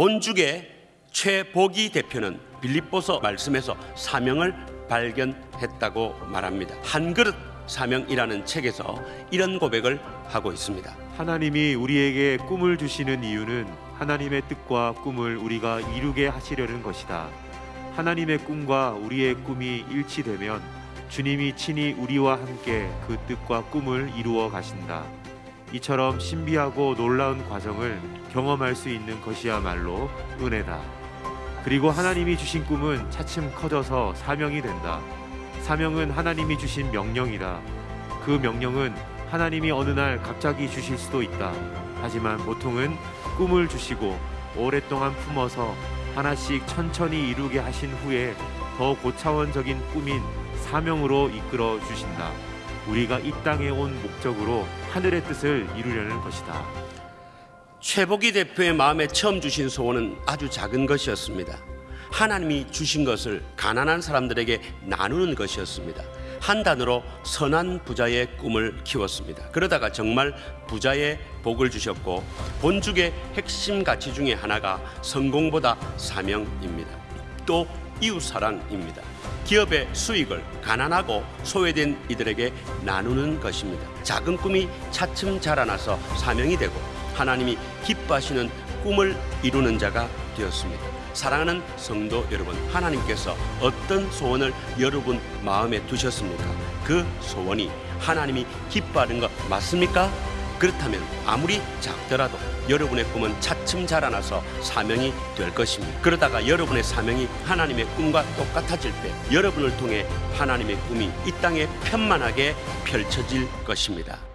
본죽의 최보기 대표는 빌립보서 말씀에서 사명을 발견했다고 말합니다. 한 그릇 사명이라는 책에서 이런 고백을 하고 있습니다. 하나님이 우리에게 꿈을 주시는 이유는 하나님의 뜻과 꿈을 우리가 이루게 하시려는 것이다. 하나님의 꿈과 우리의 꿈이 일치되면 주님이 친히 우리와 함께 그 뜻과 꿈을 이루어 가신다. 이처럼 신비하고 놀라운 과정을 경험할 수 있는 것이야말로 은혜다. 그리고 하나님이 주신 꿈은 차츰 커져서 사명이 된다. 사명은 하나님이 주신 명령이다. 그 명령은 하나님이 어느 날 갑자기 주실 수도 있다. 하지만 보통은 꿈을 주시고 오랫동안 품어서 하나씩 천천히 이루게 하신 후에 더 고차원적인 꿈인 사명으로 이끌어 주신다. 우리가 이 땅에 온 목적으로 하늘의 뜻을 이루려는 것이다. 최복희 대표의 마음에 처음 주신 소원은 아주 작은 것이었습니다. 하나님이 주신 것을 가난한 사람들에게 나누는 것이었습니다. 한 단어로 선한 부자의 꿈을 키웠습니다. 그러다가 정말 부자의 복을 주셨고 본죽의 핵심 가치 중에 하나가 성공보다 사명입니다. 또 이웃 사랑입니다. 기업의 수익을 가난하고 소외된 이들에게 나누는 것입니다. 작은 꿈이 차츰 자라나서 사명이 되고 하나님이 기뻐하시는 꿈을 이루는 자가 되었습니다. 사랑하는 성도 여러분, 하나님께서 어떤 소원을 여러분 마음에 두셨습니까? 그 소원이 하나님이 기뻐하는 것 맞습니까? 그렇다면 아무리 작더라도 여러분의 꿈은 차츰 자라나서 사명이 될 것입니다. 그러다가 여러분의 사명이 하나님의 꿈과 똑같아질 때 여러분을 통해 하나님의 꿈이 이 땅에 편만하게 펼쳐질 것입니다.